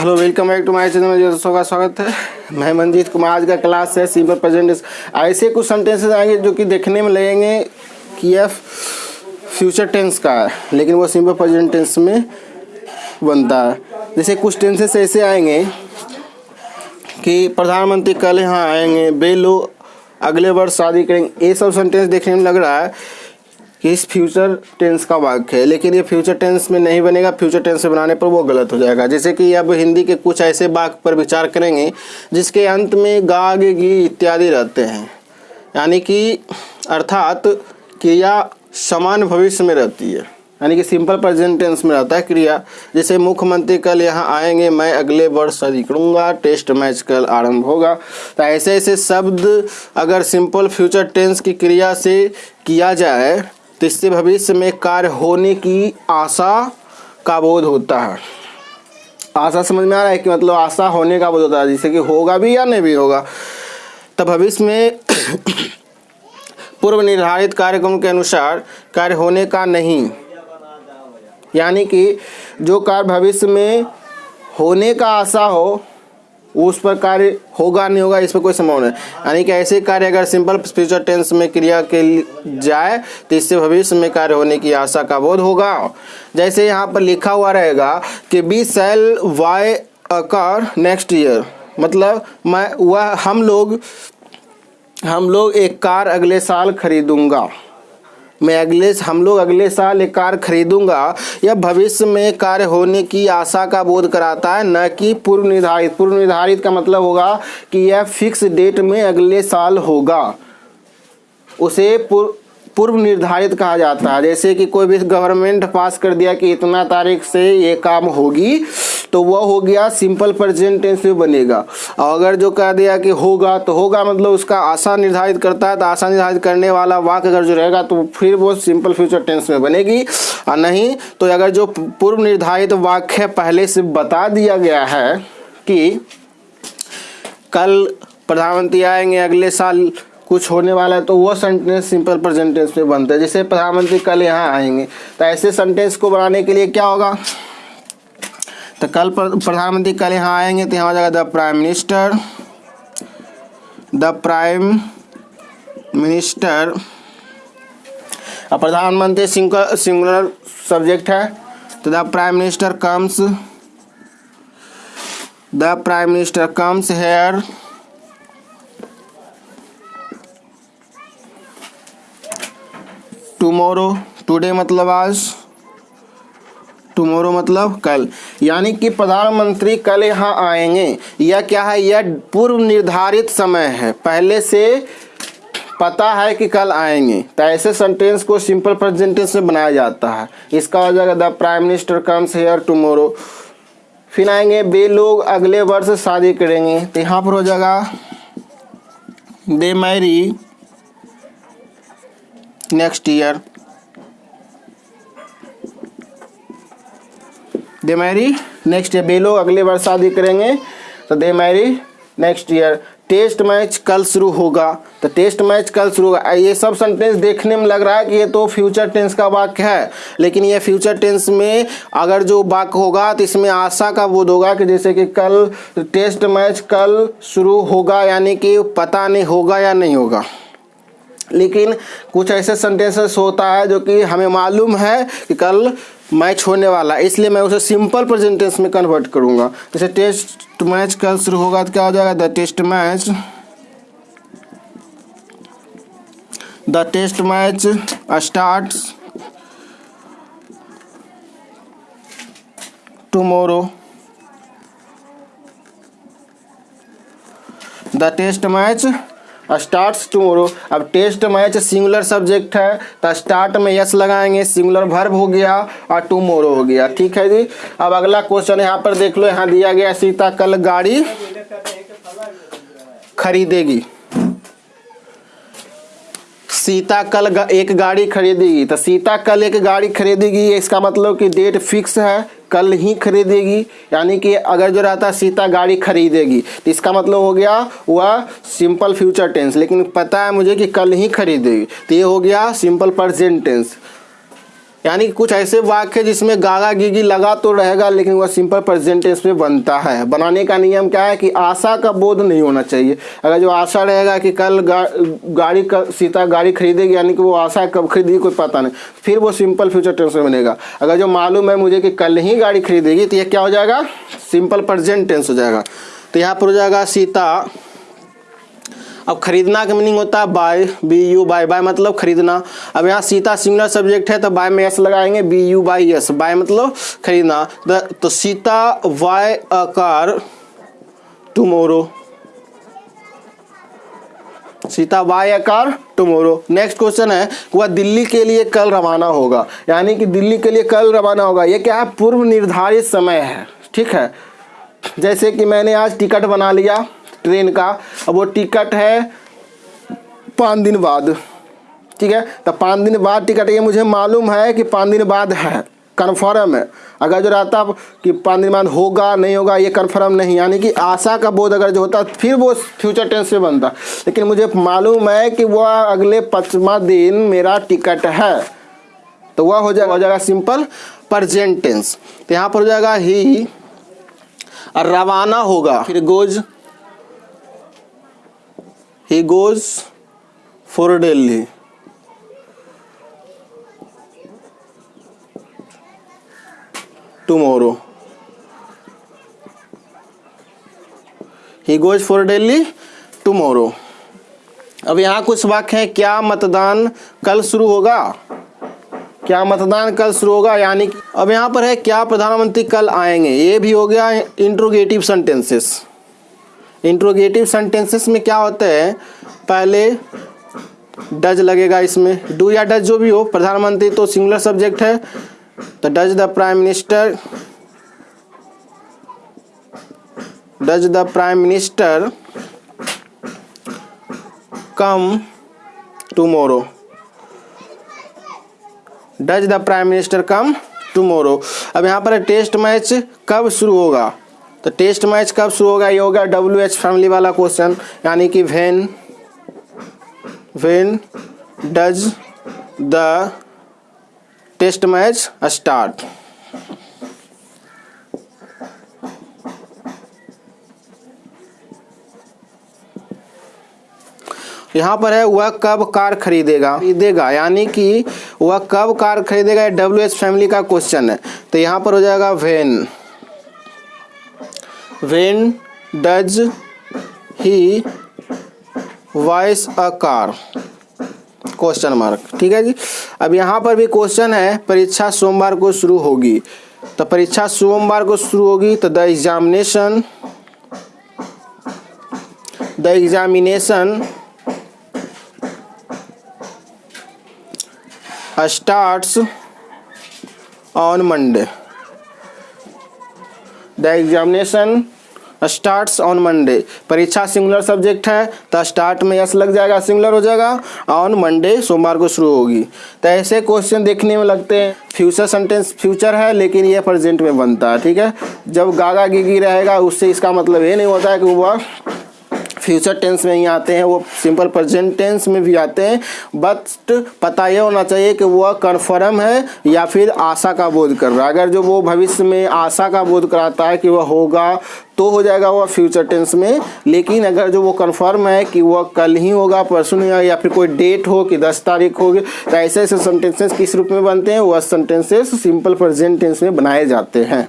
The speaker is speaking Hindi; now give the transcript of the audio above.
Hello welcome back to my channel दोस्तों का स्वागत है। मैं मंजीत कुमार। आज का क्लास है सिंपल प्रेजेंट ऐसे कुछ सेंटेंसेस आएँगे जो कि देखने में लगेंगे कि यह फ्यूचर टेंस का है। लेकिन वो सिंपल प्रेजेंट टेंस में बनता है। जैसे कुछ टेंसेस ऐसे आएँगे कि प्रधानमंत्री कल यहाँ आएँगे। लोग अगले वर्ष शादी करेंगे। ये सब सेंटेंस देखने में लग रहा है कि इस फ्यूचर टेंस का वाक्य है, लेकिन ये फ्यूचर टेंस में नहीं बनेगा फ्यूचर टेंस में बनाने पर वो गलत हो जाएगा। जैसे कि अब हिंदी के कुछ ऐसे वाक्य पर विचार करेंगे, जिसके अंत में गा गे इत्यादि रहते हैं। यानी कि, अर्थात क्रिया समान भविष्य में रहती है। यानी कि सिंपल प्रेजेंट टेंस में रहता है क्रिया। जैसे मुख्यमंत्री कल यहाँ आएँगे, मैं अगले वर्ष करूँगा टेस्ट मैच कल आरंभ होगा। तो ऐसे ऐसे शब्द अगर सिंपल फ्यूचर टेंस की क्रिया से किया जाए तो इससे भविष्य में कार्य होने की आशा का बोध होता है। आशा समझ में आ रहा है कि मतलब आशा होने का बोध होता है, जैसे कि होगा भी या नहीं भी होगा। तो भविष्य में पूर्व निर्धारित कार्यक्रम के अनुसार कार्य होने का नहीं। यानी कि जो कार्य भविष्य में होने का आशा हो उस पर कार्य होगा, नहीं होगा, इस पर कोई संभावना नहीं। यानी कि ऐसे कार्य अगर सिंपल फ्यूचर टेंस में क्रिया के जाए तो इससे भविष्य में कार्य होने की आशा का बोध होगा। जैसे यहाँ पर लिखा हुआ रहेगा कि be sell why a car next year मतलब मैं, वह हम लोग हम लोग एक कार अगले साल खरीदूँगा। मैं अगले, हम लोग अगले साल एक कार खरीदूँगा। यह भविष्य में कार्य होने की आशा का बोध कराता है, न कि पूर्व निर्धारित पूर्व निर्धारित का मतलब होगा कि यह फिक्स डेट में अगले साल होगा। उसे पूर्व पूर्व निर्धारित कहा जाता है। जैसे कि कोई भी गवर्नमेंट पास कर दिया कि इतना तारीख से ये काम होगी तो वह हो गया सिंपल प्रेजेंट टेंस में बनेगा। और अगर जो कह दिया कि होगा तो होगा मतलब उसका आशा निर्धारित करता है तो आशा निर्धारित करने वाला वाक्य अगर जो रहेगा तो फिर वो सिंपल फ्यूचर टेंस में बनेगी। और नहीं तो अगर जो पूर्व निर्धारित वाक्य पहले से बता दिया गया है कि कल प्रधानमंत्री आएँगे, अगले साल कुछ होने वाला है तो वो सेंटेंस सिंपल प्रेजेंट टेंस में बनता है। जैसे प्रधानमंत्री कल यहाँ आएँगे तो ऐसे सेंटेंस को बनाने के लिए क्या होगा? तो कल प्रधानमंत्री कल यहाँ आएँगे तो यहाँ जाएगा the prime minister. The prime minister. प्रधानमंत्री सिंगुलर सिंगुलर सब्जेक्ट है तो the prime minister comes. The prime minister comes here. Tomorrow, today मतलब आज। टुमारो मतलब कल, यानी कि प्रधानमंत्री कल यहाँ आएँगे। यह क्या है? यह पूर्व निर्धारित समय है। पहले से पता है कि कल आएँगे। तो ऐसे सेंटेंस को सिंपल प्रेजेंट टेंस में बनाया जाता है। इसका हो जाएगा the prime minister comes here tomorrow फिर आएँगे, वे लोग अगले वर्ष शादी करेंगे। तो यहाँ पर हो जाएगा they marry next year they marry next year below, अगले बार शादी करेंगे तो they marry next year test match कल शुरू होगा तो टेस्ट मैच कल शुरू होगा। ये सब सेंटेंस देखने में लग रहा है कि ये तो फ्यूचर टेंस का वाक्य है, लेकिन ये फ्यूचर टेंस में अगर जो वाक्य होगा तो इसमें आशा का बोध होगा कि जैसे कि कल टेस्ट मैच कल शुरू होगा, यानी कि पता नहीं होगा या नहीं होगा। लेकिन कुछ ऐसे सेंटेंसेस होता है जो कि हमें मालूम है कि कल मैच होने वाला है। इसलिए मैं उसे सिंपल प्रेजेंटेंस में कन्वर्ट करूँगा। जैसे टेस्ट मैच कल शुरू होगा तो क्या हो जाएगा? The test match the test match start tomorrow the test match starts tomorrow अब टेस्ट मैच सिंगुलर सब्जेक्ट है तो स्टार्ट में यस लगाएँगे सिंगुलर वर्ब हो गया और टूमोरो हो गया, ठीक है जी? अब अगला क्वेश्चन यहाँ पर देख लो, यहाँ दिया गया सीता कल गाड़ी खरीदेगी। सीता कल एक गाड़ी खरीदेगी। तो सीता कल एक गाड़ी खरीदेगी, इसका मतलब कि डेट फिक्स है, कल ही खरीदेगी। यानी कि अगर जो रहता सीता गाड़ी खरीदेगी। तो इसका मतलब हो गया वह सिंपल फ्यूचर टेंस लेकिन पता है मुझे कि कल ही खरीदेगी। तो ये हो गया सिंपल प्रजेंट टेंस यानी कि कुछ ऐसे वाक्य जिसमें गागा गिगी लगा तो रहेगा लेकिन वह सिंपल प्रेजेंट टेंस में बनता है। बनाने का नियम क्या है कि आशा का बोध नहीं होना चाहिए। अगर जो आशा रहेगा कि कल गा, गाड़ी का सीता गाड़ी खरीदेगी यानी कि वो आशा कब खरीदेगी कोई पता नहीं। फिर वो सिंपल फ्यूचर टेंस में बनेगा। अगर जो मालूम है मुझे कि कल ही गाड़ी खरीदेगी तो यह क्या हो जाएगा? सिंपल प्रेजेंट टेंस हो जाएगा। तो यहाँ पर हो जाएगा सीता। अब खरीदना का मीनिंग होता है buy B U Y buy मतलब खरीदना। अब यहाँ सीता सिंगुलर सब्जेक्ट है तो बाय में एस लगाएँगे B U Y S buy मतलब खरीदना। तो Sita why a car tomorrow Sita why a car tomorrow next question है, वह दिल्ली के लिए कल रवाना होगा। यानी कि दिल्ली के लिए कल रवाना होगा। ये क्या है? पूर्व निर्धारित समय है। ठीक है? जैसे कि मैंने आज टिकट बना लिया। ट्रेन का। अब वो टिकट है पाँच दिन बाद, ठीक है? तो पाँच दिन बाद टिकट ये मुझे मालूम है कि पाँच दिन बाद है कन्फर्म है। अगर जो रहता कि पाँच दिन बाद होगा, नहीं होगा, ये कन्फर्म नहीं। यानी कि आशा का बोध अगर जो होता, फिर वो फ्यूचर टेंस में बनता। लेकिन मुझे मालूम है कि वह अगले पचवा दिन मेरा टिकट है। तो वह हो जाएगा हो जाएगा सिंपल प्रजेंट टेंस तो यहाँ पर हो जाएगा ही, रवाना होगा। फिर goes he goes for Delhi. Tomorrow. He goes for Delhi tomorrow. अब यहाँ कुछ वाक्य हैं। क्या मतदान कल शुरू होगा? क्या मतदान कल शुरू होगा? यानी अब यहाँ पर है, क्या प्रधानमंत्री कल आएँगे? ये भी हो गया इंट्रोगेटिव सेंटेंसेस इंट्रोगेटिव सेंटेंसेस में क्या होता है? पहले डज लगेगा इसमें। डू या डज जो भी हो, प्रधानमंत्री तो सिंगुलर सब्जेक्ट है तो does the prime minister, does the prime minister come tomorrow. Does the prime minister come tomorrow. अब यहाँ पर टेस्ट मैच कब शुरू होगा? तो टेस्ट मैच कब शुरू होगा? ये होगा डब्ल्यू एच फैमिली वाला क्वेश्चन यानी कि when when does the test match start यहाँ पर है, वह कब कार खरीदेगा? खरीदेगा, यानी कि वह कब कार खरीदेगा? डब्ल्यू एच फैमिली का क्वेश्चन है। तो यहाँ पर हो जाएगा when when does he voice a car question mark ठीक है जी? अब यहाँ पर भी क्वेश्चन है, परीक्षा सोमवार को शुरू होगी। तो परीक्षा सोमवार को शुरू होगी तो the examination the examination starts on Monday the examination starts on Monday परीक्षा सिंगुलर सब्जेक्ट है तो स्टार्ट में यस लग जाएगा सिंगुलर हो जाएगा ऑन मंडे सोमवार को शुरू होगी। तो ऐसे क्वेश्चन देखने में लगते हैं। फ्यूचर सेंटेंस फ्यूचर है, लेकिन ये प्रेजेंट में बनता है, ठीक है? जब गागा गिगी रहेगा, उससे इसका मतलब ये नहीं होता है कि वह फ्यूचर टेंस में ही आते हैं, वो सिंपल प्रेजेंट टेंस में भी आते हैं बट पता ये होना चाहिए कि वह कन्फर्म है या फिर आशा का बोध कर रहा है। अगर जो वो भविष्य में आशा का बोध कराता है कि वह होगा तो हो जाएगा वह फ्यूचर टेंस में। लेकिन अगर जो वो कन्फर्म है कि वह कल ही होगा, परसों नहीं होगा, या फिर कोई डेट हो कि दस तारीख होगी तो ऐसे ऐसे सेंटेंसेस किस रूप में बनते हैं? वह सेंटेंसेस सिंपल प्रेजेंट टेंस में बनाए जाते हैं।